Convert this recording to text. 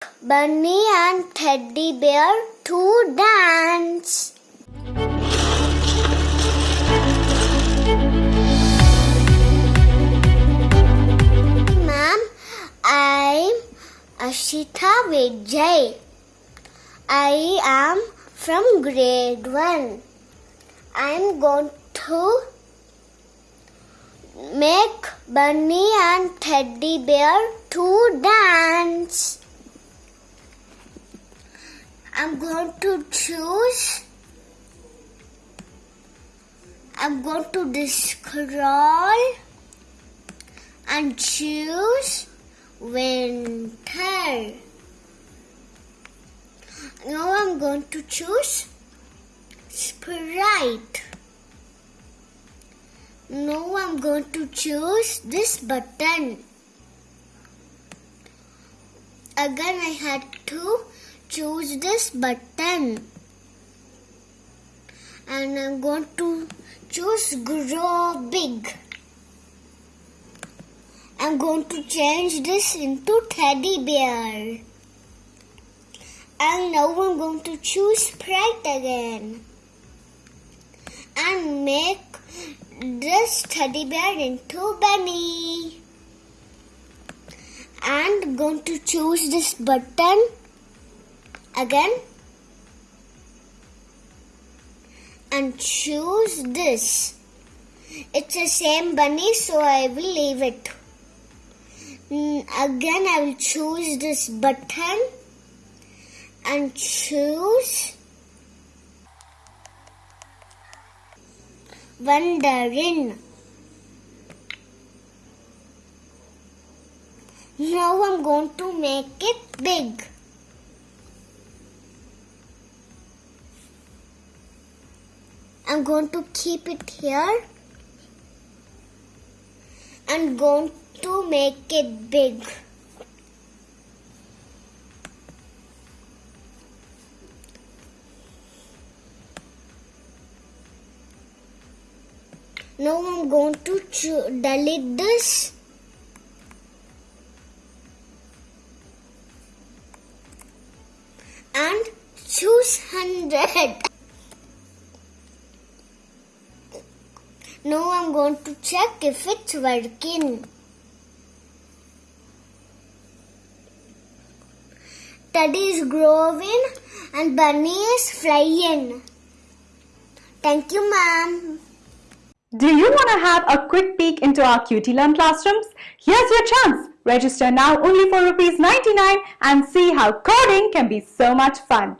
Bunny and Teddy Bear to dance. Ma'am, I'm Ashita Vijay. I am from grade 1. I'm going to make Bunny and Teddy Bear to dance. I'm going to choose. I'm going to scroll and choose winter. Now I'm going to choose Sprite. Now I'm going to choose this button. Again I had to choose this button. And I'm going to choose grow big. I'm going to change this into teddy bear. And now I'm going to choose Sprite again. And make this teddy bear into bunny. And going to choose this button again. And choose this. It's the same bunny so I will leave it. Mm, Again I will choose this button and choose Wondering. Now I'm going to make it big. I'm going to keep it here and going to make it big. Now I'm going to delete this. And choose 100. Now I'm going to check if it's working. Teddy is growing and Bunny is flying. Thank you, ma'am. Do you want to have a quick peek into our Cutie Learn classrooms? Here's your chance. Register now only for rupees 99 and see how coding can be so much fun.